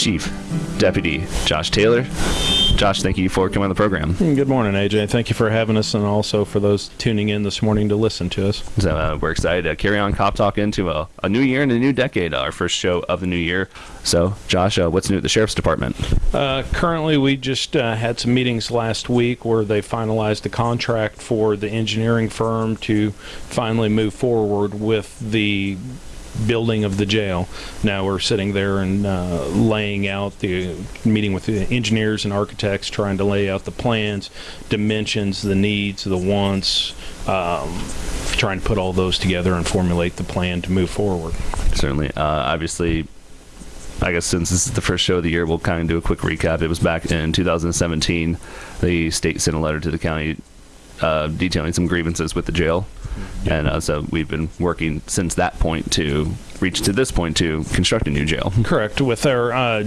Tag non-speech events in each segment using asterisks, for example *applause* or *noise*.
Chief Deputy Josh Taylor. Josh, thank you for coming on the program. Good morning, AJ. Thank you for having us, and also for those tuning in this morning to listen to us. So uh, we're excited to carry on Cop Talk into a, a new year and a new decade, our first show of the new year. So, Josh, uh, what's new at the Sheriff's Department? Uh, currently, we just uh, had some meetings last week where they finalized the contract for the engineering firm to finally move forward with the building of the jail. Now we're sitting there and uh, laying out the meeting with the engineers and architects, trying to lay out the plans, dimensions, the needs, the wants, um, trying to put all those together and formulate the plan to move forward. Certainly. Uh, obviously, I guess since this is the first show of the year, we'll kind of do a quick recap. It was back in 2017. The state sent a letter to the county uh, detailing some grievances with the jail. And uh, so we've been working since that point to reach to this point to construct a new jail. *laughs* Correct. With our uh,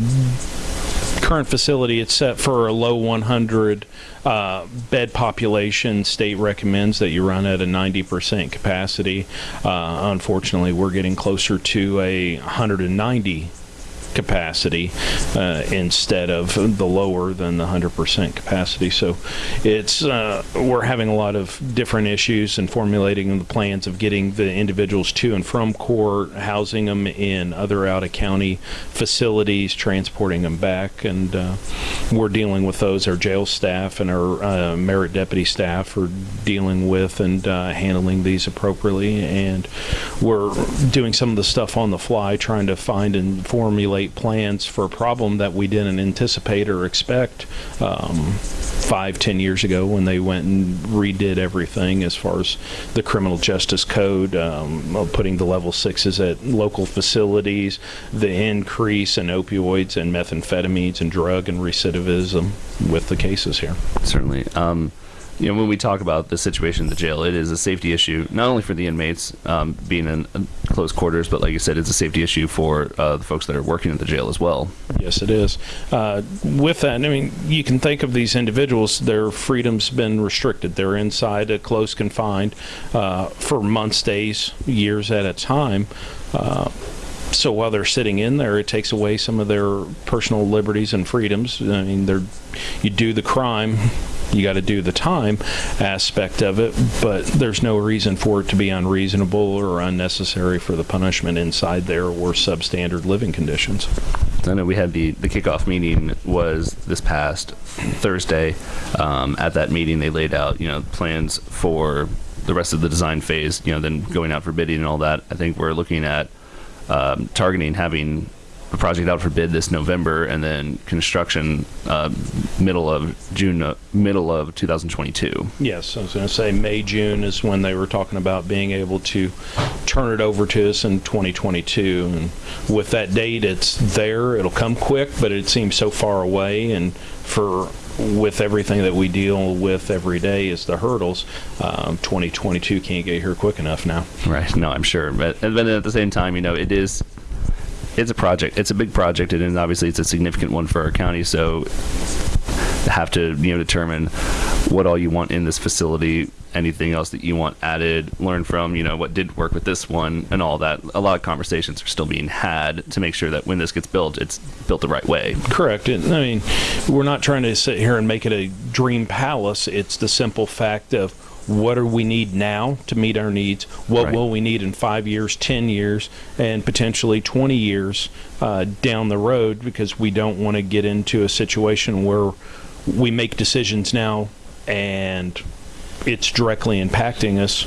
current facility, it's set for a low 100 uh, bed population. State recommends that you run at a 90% capacity. Uh, unfortunately, we're getting closer to a 190 capacity uh, instead of the lower than the 100% capacity. So it's uh, we're having a lot of different issues and formulating the plans of getting the individuals to and from court, housing them in other out of county facilities, transporting them back, and uh, we're dealing with those. Our jail staff and our uh, merit deputy staff are dealing with and uh, handling these appropriately, and we're doing some of the stuff on the fly, trying to find and formulate plans for a problem that we didn't anticipate or expect um, five, ten years ago when they went and redid everything as far as the criminal justice code, um, putting the level sixes at local facilities, the increase in opioids and methamphetamines and drug and recidivism with the cases here. Certainly. Um, you know, when we talk about the situation in the jail, it is a safety issue, not only for the inmates um, being in close quarters, but like you said, it's a safety issue for uh, the folks that are working at the jail as well. Yes, it is. Uh, with that, I mean, you can think of these individuals, their freedom's been restricted. They're inside, a close confined uh, for months, days, years at a time uh, so while they're sitting in there, it takes away some of their personal liberties and freedoms. I mean, they're you do the crime, you got to do the time aspect of it, but there's no reason for it to be unreasonable or unnecessary for the punishment inside there or substandard living conditions. I know we had the, the kickoff meeting was this past Thursday. Um, at that meeting, they laid out, you know, plans for the rest of the design phase, you know, then going out for bidding and all that. I think we're looking at um, targeting having the project out for bid this November, and then construction uh, middle of June, uh, middle of 2022. Yes, I was going to say May, June is when they were talking about being able to turn it over to us in 2022. And with that date, it's there. It'll come quick, but it seems so far away. And for with everything that we deal with every day is the hurdles. Um, 2022 can't get here quick enough now. Right. No, I'm sure. But, but at the same time, you know, it is it's a project. It's a big project, and obviously it's a significant one for our county. So have to you know determine what all you want in this facility anything else that you want added learn from you know what did work with this one and all that a lot of conversations are still being had to make sure that when this gets built it's built the right way correct and i mean we're not trying to sit here and make it a dream palace it's the simple fact of what do we need now to meet our needs? What right. will we need in five years, 10 years, and potentially 20 years uh, down the road? Because we don't want to get into a situation where we make decisions now and it's directly impacting us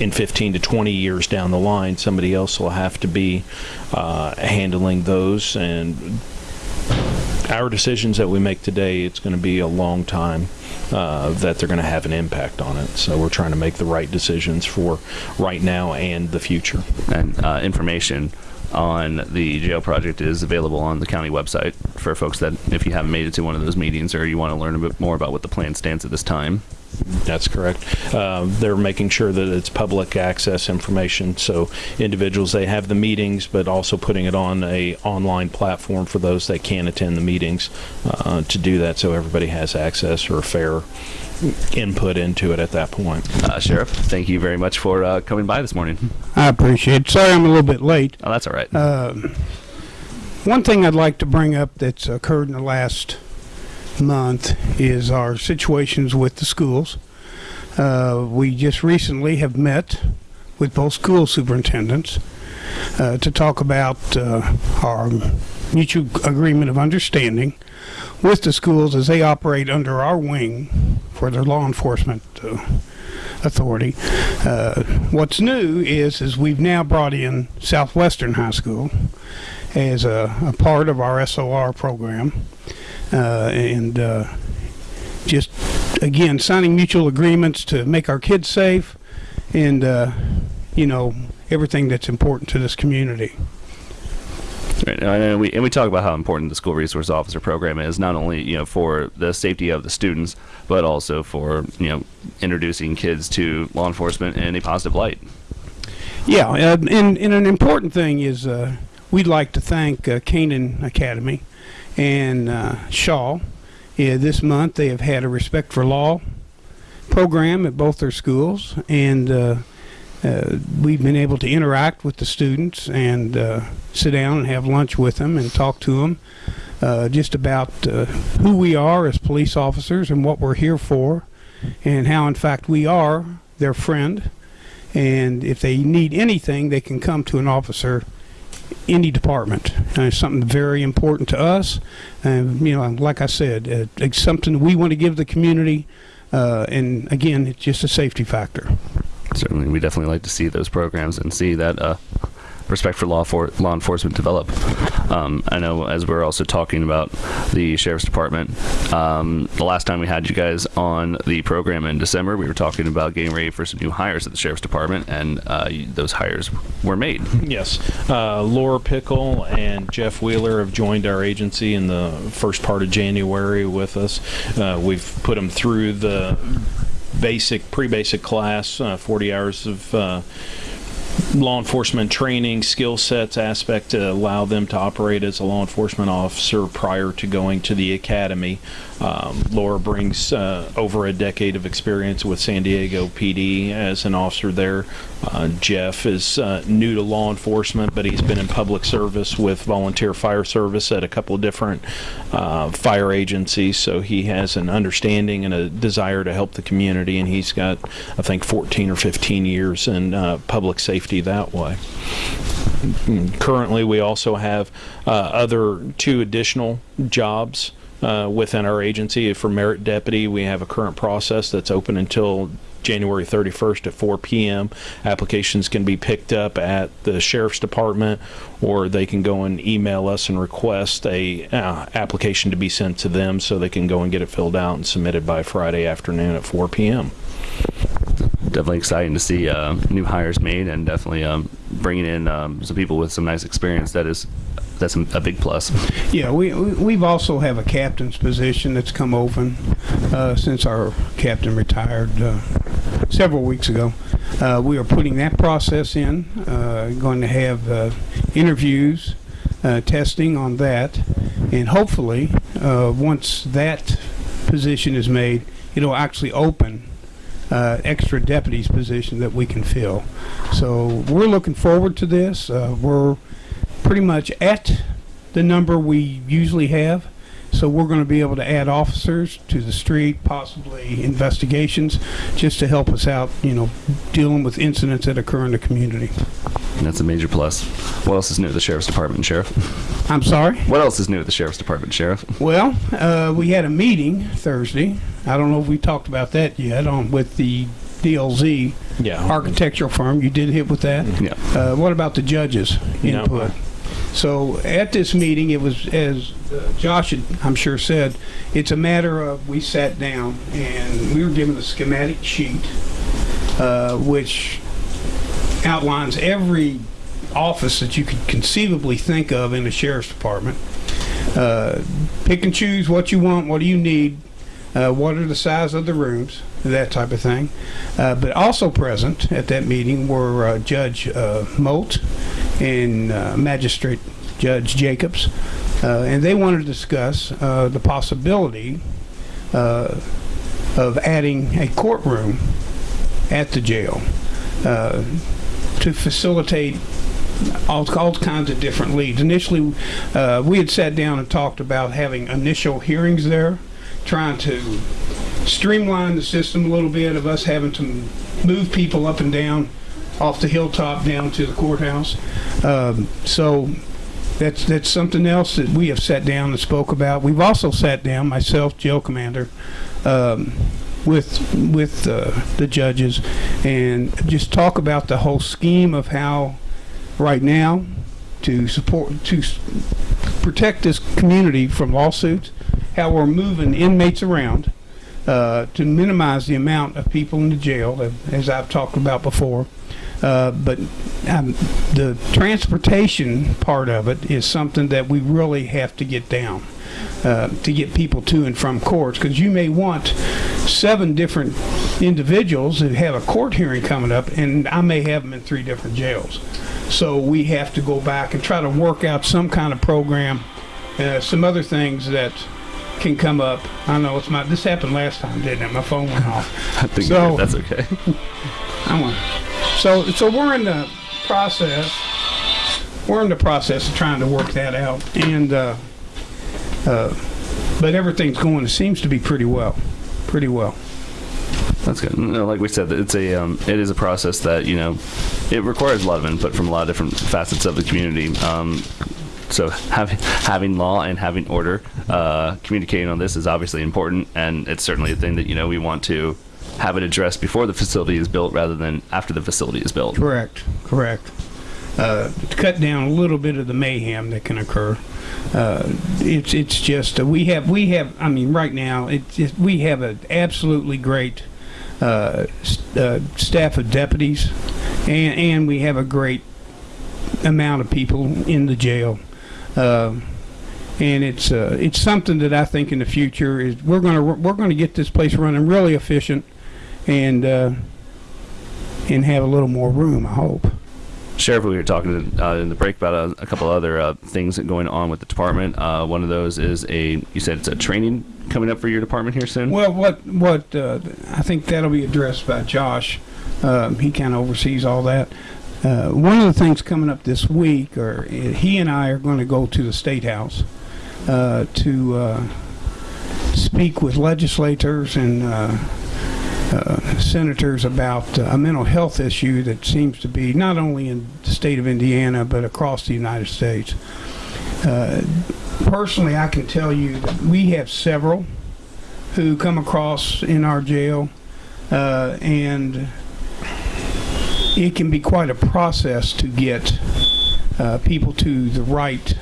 in 15 to 20 years down the line. Somebody else will have to be uh, handling those. And our decisions that we make today, it's going to be a long time uh, that they're going to have an impact on it. So we're trying to make the right decisions for right now and the future. And uh, information on the jail project is available on the county website for folks that if you haven't made it to one of those meetings or you want to learn a bit more about what the plan stands at this time. That's correct. Uh, they're making sure that it's public access information, so individuals they have the meetings, but also putting it on a online platform for those that can't attend the meetings uh, to do that, so everybody has access or fair input into it at that point. Uh, Sheriff, thank you very much for uh, coming by this morning. I appreciate it. Sorry I'm a little bit late. Oh, that's all right. Um, one thing I'd like to bring up that's occurred in the last month is our situations with the schools. Uh, we just recently have met with both school superintendents uh, to talk about uh, our mutual agreement of understanding with the schools as they operate under our wing for their law enforcement uh, authority. Uh, what's new is is we've now brought in Southwestern High School as a, a part of our SOR program, and uh, just again signing mutual agreements to make our kids safe, and uh, you know everything that's important to this community. Right, and we and we talk about how important the school resource officer program is, not only you know for the safety of the students, but also for you know introducing kids to law enforcement in a positive light. Yeah, uh, and, and an important thing is uh, we'd like to thank uh, Canaan Academy and uh, Shawe. Yeah, this month they have had a Respect for Law program at both their schools, and uh, uh, we've been able to interact with the students and uh, sit down and have lunch with them and talk to them uh, just about uh, who we are as police officers and what we're here for, and how, in fact, we are their friend. And if they need anything, they can come to an officer any department. Uh, something very important to us. And, you know, like I said, uh, it's something we want to give the community. Uh, and again, it's just a safety factor. Certainly, we definitely like to see those programs and see that uh, respect for law for law enforcement develop. Um, I know as we're also talking about the sheriff's department. Um, the last time we had you guys on the program in December, we were talking about getting ready for some new hires at the sheriff's department, and uh, those hires were made. Yes. Uh, Laura Pickle and Jeff Wheeler have joined our agency in the first part of January with us. Uh, we've put them through the basic, pre-basic class, uh, 40 hours of uh, law enforcement training, skill sets aspect to allow them to operate as a law enforcement officer prior to going to the academy. Um, Laura brings uh, over a decade of experience with San Diego PD as an officer there. Uh, Jeff is uh, new to law enforcement, but he's been in public service with volunteer fire service at a couple of different uh, fire agencies, so he has an understanding and a desire to help the community, and he's got, I think, 14 or 15 years in uh, public safety that way. Currently, we also have uh, other two additional jobs uh, within our agency. For merit deputy, we have a current process that's open until January 31st at 4 p.m. Applications can be picked up at the sheriff's department, or they can go and email us and request a uh, application to be sent to them, so they can go and get it filled out and submitted by Friday afternoon at 4 p.m. Definitely exciting to see uh, new hires made, and definitely um, bringing in um, some people with some nice experience. That is, that's a big plus. Yeah, we we- we've also have a captain's position that's come open uh, since our captain retired uh, several weeks ago. Uh, we are putting that process in. Uh, going to have uh, interviews, uh, testing on that, and hopefully, once that position is made, it'll actually open uh, extra deputies position that we can fill. So we're looking forward to this. Uh, we're pretty much at the number we usually have. So we're going to be able to add officers to the street, possibly investigations, just to help us out, you know, dealing with incidents that occur in the community. And that's a major plus. What else is new at the sheriff's department, sheriff? I'm sorry? What else is new at the sheriff's department, sheriff? Well, uh, we had a meeting Thursday. I don't know if we talked about that yet on with the DLZ Yeah. architectural firm. You did hit with that? Yeah. Uh, what about the judges' No. input? So at this meeting, it was, as uh, Josh had, I'm sure said, it's a matter of, we sat down and we were given a schematic sheet, uh, which outlines every office that you could conceivably think of in the sheriff's department. Uh, pick and choose what you want, what do you need, uh, what are the size of the rooms, that type of thing. Uh, but also present at that meeting were uh, Judge uh, Molt and uh, Magistrate Judge Jacobs, uh, and they wanted to discuss uh, the possibility of adding a courtroom at the jail to facilitate all, all kinds of different leads. Initially, uh, we had sat down and talked about having initial hearings there, trying to streamline the system a little bit of us having to move people up and down off the hilltop down to the courthouse. Um, so that's that's something else that we have sat down and spoke about. We've also sat down, myself, jail commander, um, with with uh, the judges, and just talk about the whole scheme of how, right now, to support to protect this community from lawsuits, how we're moving inmates around uh, to minimize the amount of people in the jail, as I've talked about before. Uh, but um, the transportation part of it is something that we really have to get down uh, to get people to and from courts because you may want seven different individuals who have a court hearing coming up and I may have them in three different jails. So we have to go back and try to work out some kind of program, uh, some other things that can come up. I know it's my, this happened last time, didn't it? My phone went off. *laughs* I think So- that's okay. *laughs* I want. So so we're in the process. We're in the process of trying to work that out, and uh, uh, but everything's going. It seems to be pretty well, pretty well. That's good. No, like we said, it's a um, it is a process that you know it requires a lot of input from a lot of different facets of the community. Um, so having having law and having order, uh, communicating on this is obviously important, and it's certainly a thing that you know we want to have it addressed before the facility is built rather than after the facility is built. Correct. Correct. Uh, to cut down a little bit of the mayhem that can occur. Uh, it's it's just uh, we have we have I mean right now it's we have an absolutely great uh, uh, staff of deputies and and we have a great amount of people in the jail. Uh, and it's uh, it's something that I think in the future is we're gonna we're gonna get this place running really efficient, and uh, and have a little more room. I hope. Sheriff, we were talking uh, in the break about a, a couple other uh, things going on with the department. Uh, one of those is a you said it's a training coming up for your department here soon. Well, what what uh, I think that'll be addressed by Josh. Um, he kind of oversees all that. Uh, one of the things coming up this week, or he and I are going to go to the state house uh, to uh, speak with legislators and uh, uh, senators about uh, a mental health issue that seems to be not only in the state of Indiana but across the United States. Uh, personally, I can tell you that we have several who come across in our jail, uh, and it can be quite a process to get uh, people to the right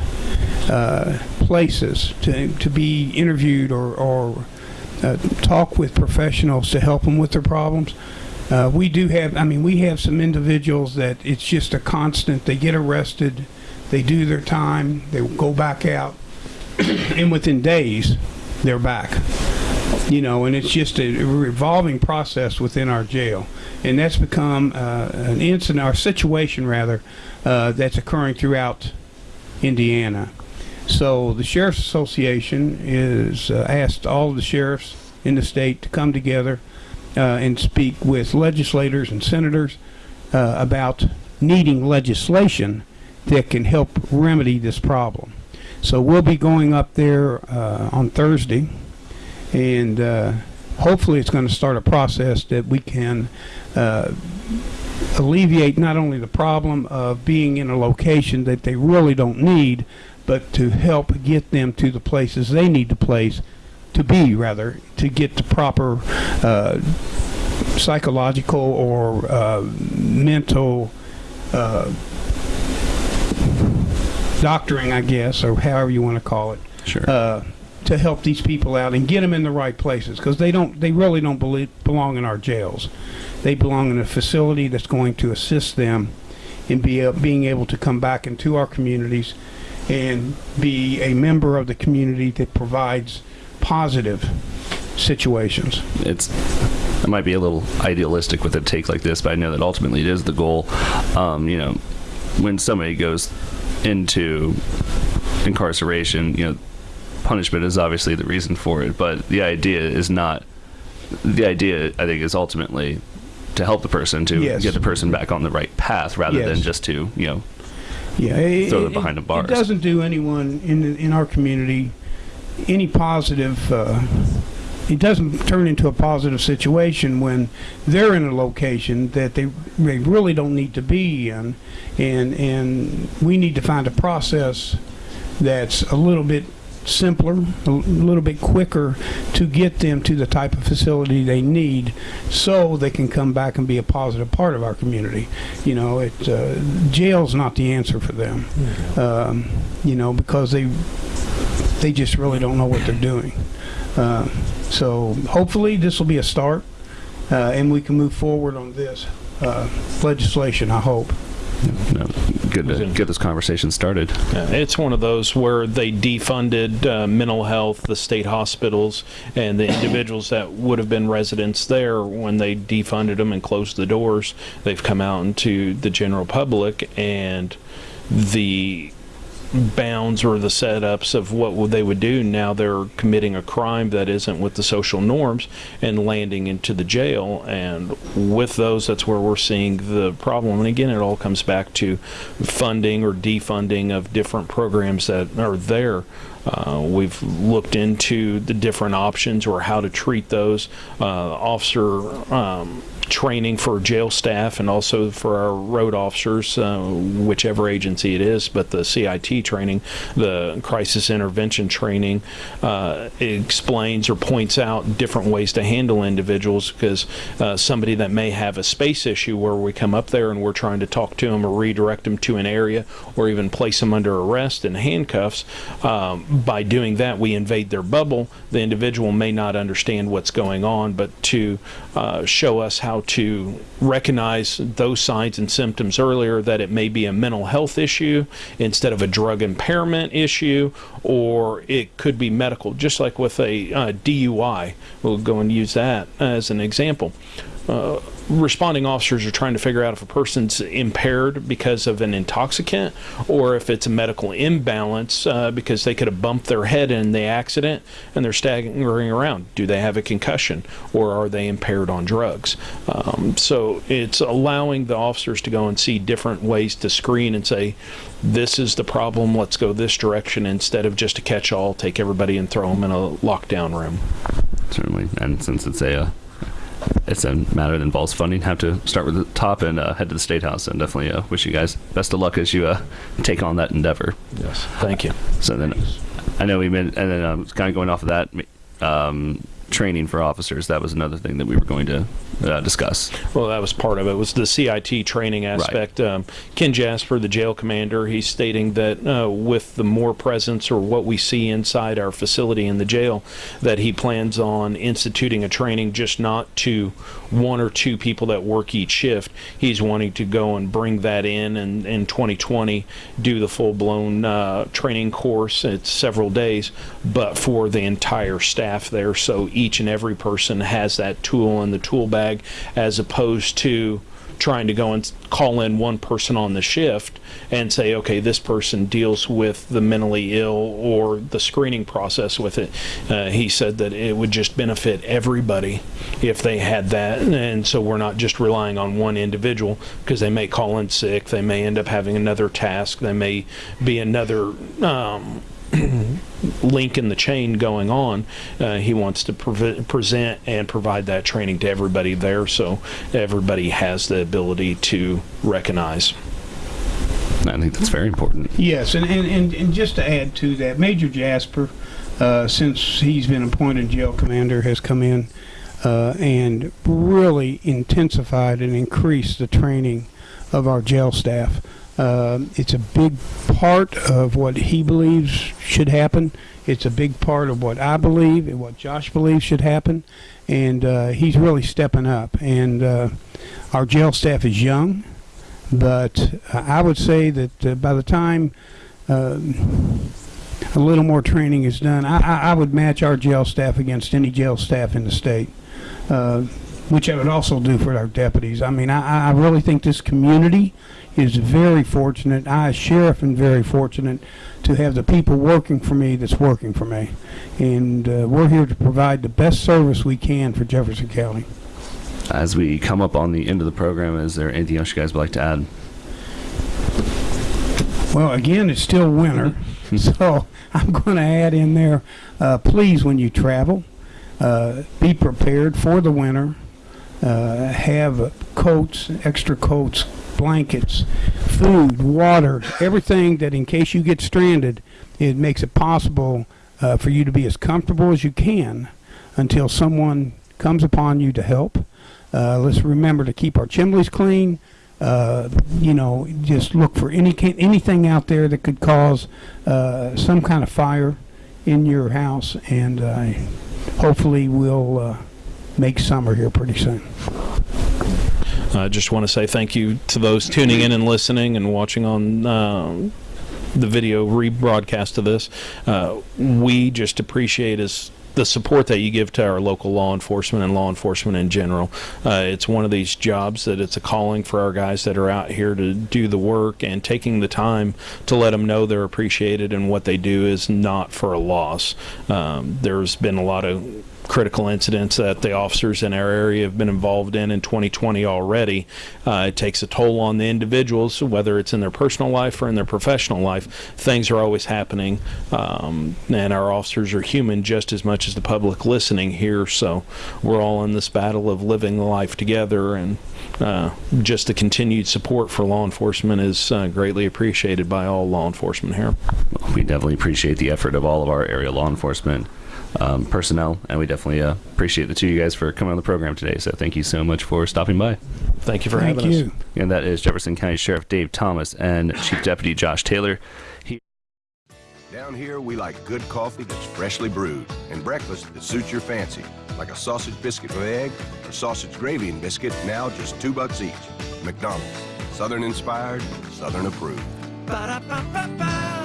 uh, places to, to be interviewed or, or uh, talk with professionals to help them with their problems. Uh, we do have, I mean, we have some individuals that it's just a constant. They get arrested, they do their time, they go back out, *clears throat* and within days, they're back. You know, and it's just a revolving process within our jail, and that's become uh, an incident, or situation rather, uh, that's occurring throughout Indiana. So the Sheriff's Association is uh, asked all the sheriffs in the state to come together uh, and speak with legislators and senators uh, about needing legislation that can help remedy this problem. So we'll be going up there uh, on Thursday, and hopefully it's going to start a process that we can uh, alleviate not only the problem of being in a location that they really don't need, but to help get them to the places they need to place to be rather to get the proper uh, psychological or uh, mental uh, doctoring, I guess, or however you want to call it, Sure. Uh, to help these people out and get them in the right places because they don't, they really don't believe, belong in our jails. They belong in a facility that's going to assist them in be, a- being able to come back into our communities and be a member of the community that provides positive situations. it's it might be a little idealistic with a take like this, but I know that ultimately it is the goal. Um, you know, when somebody goes into incarceration, you know, punishment is obviously the reason for it, but the idea is not. The idea, I think, is ultimately to help the person to Yes. get the person back on the right path, rather than just to you know Yeah, it, throw them behind the bars. It doesn't do anyone in the- in our community any positive. Uh, it doesn't turn into a positive situation when they're in a location that they they really don't need to be in, and and we need to find a process that's a little bit simpler, a little bit quicker to get them to the type of facility they need so they can come back and be a positive part of our community. You know, it uh, jail's not the answer for them. Um, you know, because they they just really don't know what they're doing. Uh, so hopefully this will be a start, uh, and we can move forward on this uh, legislation. I hope. No, good to get this conversation started. Uh, It's one of those where they defunded uh, mental health, the state hospitals, and the individuals that would have been residents there when they defunded them and closed the doors. They've come out into the general public, and the bounds or the setups of what they would do. Now they're committing a crime that isn't with the social norms and landing into the jail. And with those that's where we're seeing the problem. And again it all comes back to funding or defunding of different programs that are there. Uh, we've looked into the different options or how to treat those. Uh, officer um, training for jail staff and also for our road officers, uh, whichever agency it is, but the CIT training, the crisis intervention training, uh, explains or points out different ways to handle individuals because uh, somebody that may have a space issue where we come up there and we're trying to talk to them or redirect them to an area or even place them under arrest in handcuffs, um, by doing that, we invade their bubble. The individual may not understand what's going on, but to uh, show us how to recognize those signs and symptoms earlier that it may be a mental health issue instead of a drug impairment issue, or it could be medical, just like with a uh, DUI. We'll go and use that as an example. Uh, responding officers are trying to figure out if a person's impaired because of an intoxicant or if it's a medical imbalance uh, because they could have bumped their head in the accident and they're staggering around. Do they have a concussion or are they impaired on drugs? Um, so it's allowing the officers to go and see different ways to screen and say, this is the problem, let's go this direction instead of just a catch all, take everybody and throw them in a lockdown room. certainly. And since it's a it's a matter that involves funding, have to start with the top and uh, head to the state house. And definitely uh, wish you guys best of luck as you uh, take on that endeavor. Yes. Thank you. So then, I know we been, and then um, kind of going off of that, um, training for officers. That was another thing that we were going to uh, discuss. Well, that was part of it. Was the CIT training aspect? Um, Ken Jasper, the jail commander, he's stating that uh, with the more presence or what we see inside our facility in the jail, that he plans on instituting a training just not to one or two people that work each shift. He's wanting to go and bring that in and in 2020 do the full blown uh, training course. It's several days, but for the entire staff there, so each and every person has that tool in the tool bag, as opposed to trying to go and call in one person on the shift and say, okay, this person deals with the mentally ill or the screening process with it. Uh, he said that it would just benefit everybody if they had that. And so we're not just relying on one individual because they may call in sick, they may end up having another task, they may be another. Um, *clears throat* link in the chain going on. Uh, he wants to pre- present and provide that training to everybody there so everybody has the ability to recognize. I think that's very important. Yes, and, and, and, and just to add to that, Major Jasper, uh, since he's been appointed jail commander, has come in uh, and really intensified and increased the training of our jail staff. Uh, it's a big part of what he believes should happen. It's a big part of what I believe and what Josh believes should happen. And uh, he's really stepping up. And uh, our jail staff is young, but I would say that uh, by the time um, a little more training is done, I, I, would match our jail staff against any jail staff in the state. Uh, which I would also do for our deputies. I mean, I, I really think this community is very fortunate. I, as sheriff, am very fortunate to have the people working for me that's working for me. And uh, we're here to provide the best service we can for Jefferson County. As we come up on the end of the program, is there anything else you guys would like to add? Well, again, it's still winter, *laughs* *laughs* so I'm going to add in there, uh, please, when you travel, uh, be prepared for the winter. Uh, have coats, extra coats, blankets, food, water, everything that in case you get stranded, it makes it possible uh, for you to be as comfortable as you can until someone comes upon you to help. Uh, let's remember to keep our chimneys clean. Uh, you know, just look for any anything out there that could cause uh, some kind of fire in your house, and uh, hopefully we'll uh, make summer here pretty soon. I just want to say thank you to those tuning in and listening and watching on um the video rebroadcast of this. Uh, we just appreciate the support that you give to our local law enforcement and law enforcement in general. Uh, it's one of these jobs that it's a calling for our guys that are out here to do the work and taking the time to let them know they're appreciated and what they do is not for a loss. Um, there's been a lot of critical incidents that the officers in our area have been involved in in 2020 already. Uh, it takes a toll on the individuals, whether it's in their personal life or in their professional life. Things are always happening, um, and our officers are human just as much as the public listening here. So we're all in this battle of living life together, and uh, just the continued support for law enforcement is uh, greatly appreciated by all law enforcement here. We definitely appreciate the effort of all of our area law enforcement um, personnel, and we definitely uh, appreciate the two of you guys for coming on the program today. So thank you so much for stopping by. Thank you for Thank having us. And that is Jefferson County Sheriff Dave Thomas and Chief Deputy Josh Taylor. Down here, we like good coffee that's freshly brewed and breakfast that suits your fancy, like a sausage biscuit with egg or sausage gravy and biscuit, now just two bucks each. McDonald's, Southern inspired, Southern approved. Ba-da-ba-ba-ba.